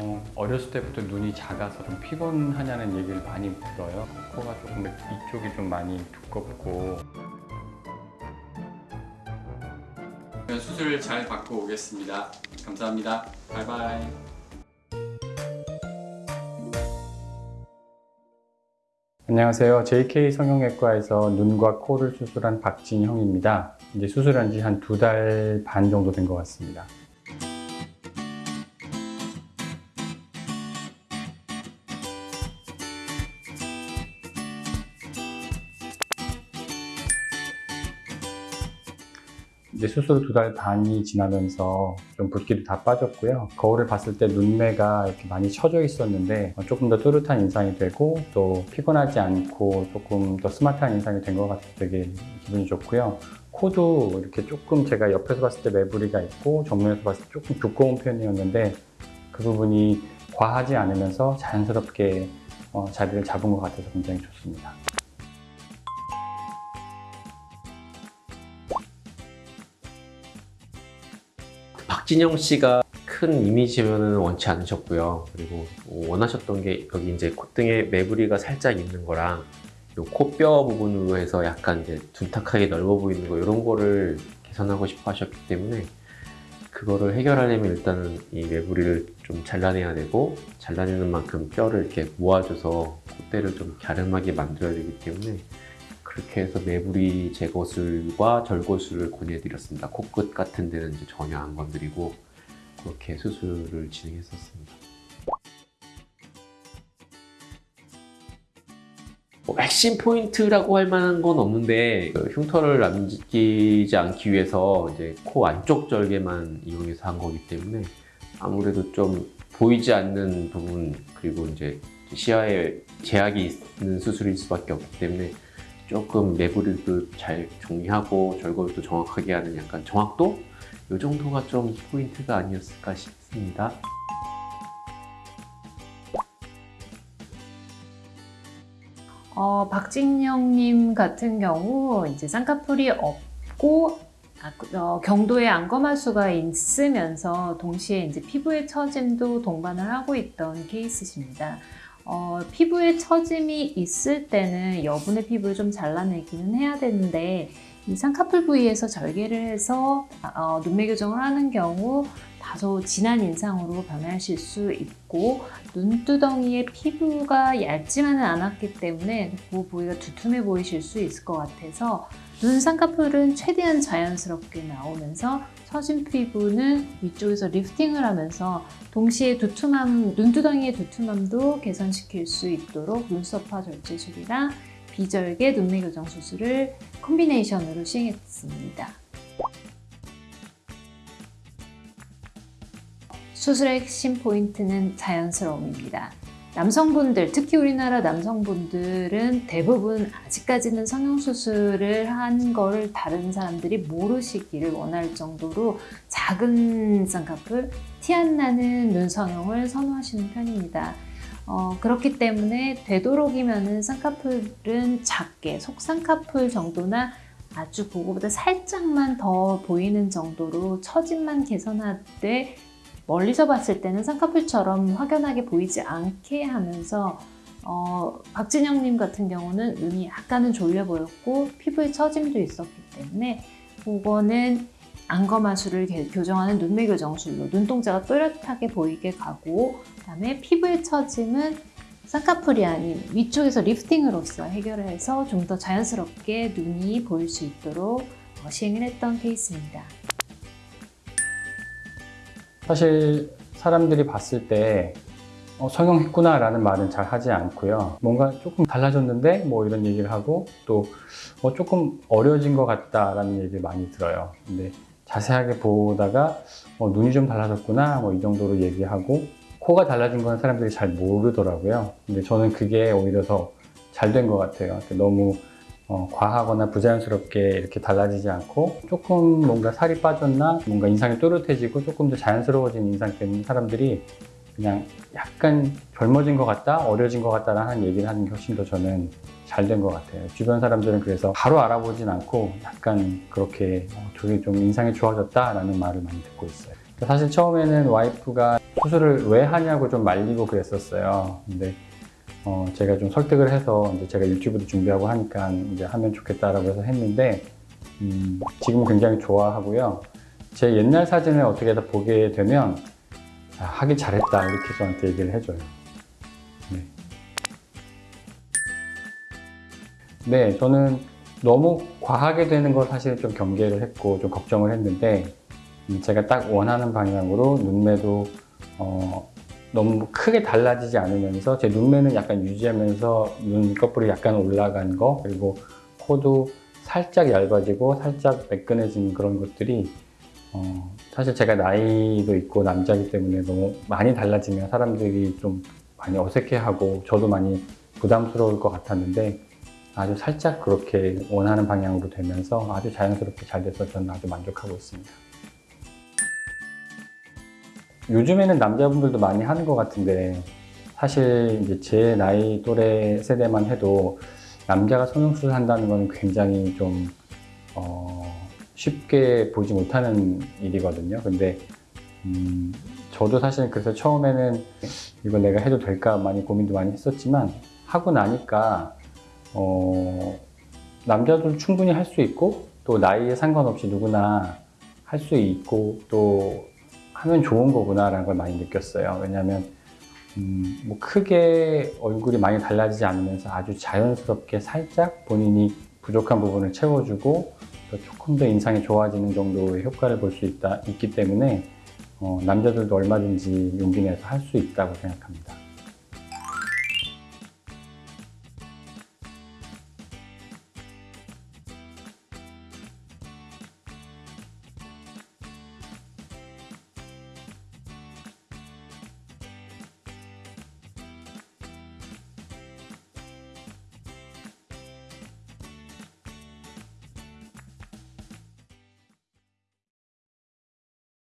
어, 어렸을 때부터 눈이 작아서 좀 피곤하냐는 얘기를 많이 들어요. 코가 조금 이쪽이 좀 많이 두껍고 수술 잘 받고 오겠습니다. 감사합니다. 바이바이. 안녕하세요. JK 성형외과에서 눈과 코를 수술한 박진형입니다. 이제 수술한 지 한 두 달 반 정도 된 것 같습니다. 이제 수술 두 달 반이 지나면서 좀 붓기도 다 빠졌고요. 거울을 봤을 때 눈매가 이렇게 많이 처져 있었는데 조금 더 뚜렷한 인상이 되고 또 피곤하지 않고 조금 더 스마트한 인상이 된 것 같아서 되게 기분이 좋고요. 코도 이렇게 조금 제가 옆에서 봤을 때 매부리가 있고 정면에서 봤을 때 조금 두꺼운 편이었는데 그 부분이 과하지 않으면서 자연스럽게 어, 자리를 잡은 것 같아서 굉장히 좋습니다. 박진영 씨가 큰 이미지면은 원치 않으셨고요. 그리고 원하셨던 게 여기 이제 콧등에 매부리가 살짝 있는 거랑 요 코뼈 부분으로 해서 약간 이제 둔탁하게 넓어 보이는 거 이런 거를 개선하고 싶어 하셨기 때문에 그거를 해결하려면 일단은 이 매부리를 좀 잘라내야 되고 잘라내는 만큼 뼈를 이렇게 모아줘서 콧대를 좀 갸름하게 만들어야 되기 때문에 그렇게 해서 매부리 제거술과 절거술을 권해드렸습니다. 코끝 같은 데는 이제 전혀 안 건드리고 그렇게 수술을 진행했었습니다. 뭐 핵심 포인트라고 할 만한 건 없는데 그 흉터를 남기지 않기 위해서 이제 코 안쪽 절개만 이용해서 한 거기 때문에 아무래도 좀 보이지 않는 부분 그리고 이제 시야에 제약이 있는 수술일 수밖에 없기 때문에 조금 매부리도 잘 정리하고 절거도 정확하게 하는 약간 정확도? 이 정도가 좀 포인트가 아니었을까 싶습니다. 어, 박진영님 같은 경우 이제 쌍꺼풀이 없고 아, 어, 경도에 안검하수가 있으면서 동시에 이제 피부의 처짐도 동반을 하고 있던 케이스십니다. 어, 피부에 처짐이 있을 때는 여분의 피부를 좀 잘라내기는 해야 되는데 이 쌍꺼풀 부위에서 절개를 해서 어, 눈매 교정을 하는 경우 다소 진한 인상으로 변하실 수 있고 눈두덩이의 피부가 얇지만은 않았기 때문에 그 부위가 두툼해 보이실 수 있을 것 같아서 눈 쌍꺼풀은 최대한 자연스럽게 나오면서 처진 피부는 위쪽에서 리프팅을 하면서 동시에 두툼함, 눈두덩이의 두툼함도 개선시킬 수 있도록 눈썹화 절제술이랑 비절개 눈매 교정 수술을 콤비네이션으로 시행했습니다. 수술의 핵심 포인트는 자연스러움입니다. 남성분들, 특히 우리나라 남성분들은 대부분 아직까지는 성형수술을 한 거를 다른 사람들이 모르시기를 원할 정도로 작은 쌍꺼풀, 티 안 나는 눈 성형을 선호하시는 편입니다. 어, 그렇기 때문에 되도록이면 쌍꺼풀은 작게, 속쌍꺼풀 정도나 아주 그거보다 살짝만 더 보이는 정도로 처짐만 개선하되 멀리서 봤을 때는 쌍꺼풀처럼 확연하게 보이지 않게 하면서 어, 박진영님 같은 경우는 눈이 약간은 졸려 보였고 피부에 처짐도 있었기 때문에 그거는 안검하수를 교정하는 눈매 교정술로 눈동자가 또렷하게 보이게 가고 그다음에 피부의 처짐은 쌍꺼풀이 아닌 위쪽에서 리프팅으로써 해결을 해서 좀 더 자연스럽게 눈이 보일 수 있도록 어, 시행을 했던 케이스입니다. 사실 사람들이 봤을 때 어, 성형했구나 라는 말은 잘 하지 않고요. 뭔가 조금 달라졌는데 뭐 이런 얘기를 하고 또 어, 조금 어려진 것 같다 라는 얘기를 많이 들어요. 근데 자세하게 보다가 어, 눈이 좀 달라졌구나 뭐 이 정도로 얘기하고 코가 달라진 건 사람들이 잘 모르더라고요. 근데 저는 그게 오히려 더 잘 된 것 같아요. 너무 어, 과하거나 부자연스럽게 이렇게 달라지지 않고 조금 뭔가 살이 빠졌나? 뭔가 인상이 또렷해지고 조금 더 자연스러워진 인상 때문에 사람들이 그냥 약간 젊어진 것 같다 어려진 것 같다라는 얘기를 하는 게 훨씬 더 저는 잘 된 것 같아요. 주변 사람들은 그래서 바로 알아보진 않고 약간 그렇게 어, 저게 좀 인상이 좋아졌다 라는 말을 많이 듣고 있어요. 사실 처음에는 와이프가 수술을 왜 하냐고 좀 말리고 그랬었어요. 근데 어, 제가 좀 설득을 해서 이제 제가 유튜브도 준비하고 하니까 이제 하면 좋겠다라고 해서 했는데 음, 지금 굉장히 좋아하고요. 제 옛날 사진을 어떻게 다 보게 되면 아, 하기 잘했다 이렇게 저한테 얘기를 해줘요. 네. 네, 저는 너무 과하게 되는 거 사실 좀 경계를 했고 좀 걱정을 했는데 음, 제가 딱 원하는 방향으로 눈매도 어, 너무 크게 달라지지 않으면서 제 눈매는 약간 유지하면서 눈 껍질이 약간 올라간 거 그리고 코도 살짝 얇아지고 살짝 매끈해진 그런 것들이 어, 사실 제가 나이도 있고 남자이기 때문에 너무 많이 달라지면 사람들이 좀 많이 어색해하고 저도 많이 부담스러울 것 같았는데 아주 살짝 그렇게 원하는 방향으로 되면서 아주 자연스럽게 잘 돼서 저는 아주 만족하고 있습니다. 요즘에는 남자분들도 많이 하는 것 같은데 사실 이제 제 나이 또래 세대만 해도 남자가 성형수술 한다는 건 굉장히 좀 어, 쉽게 보지 못하는 일이거든요. 근데 음, 저도 사실 그래서 처음에는 이걸 내가 해도 될까 많이 고민도 많이 했었지만 하고 나니까 어, 남자도 충분히 할 수 있고 또 나이에 상관없이 누구나 할 수 있고 또 하면 좋은 거구나라는 걸 많이 느꼈어요. 왜냐하면 음, 뭐 크게 얼굴이 많이 달라지지 않으면서 아주 자연스럽게 살짝 본인이 부족한 부분을 채워주고 또 조금 더 인상이 좋아지는 정도의 효과를 볼 수 있다 있기 때문에 어, 남자들도 얼마든지 용기 내서 할 수 있다고 생각합니다.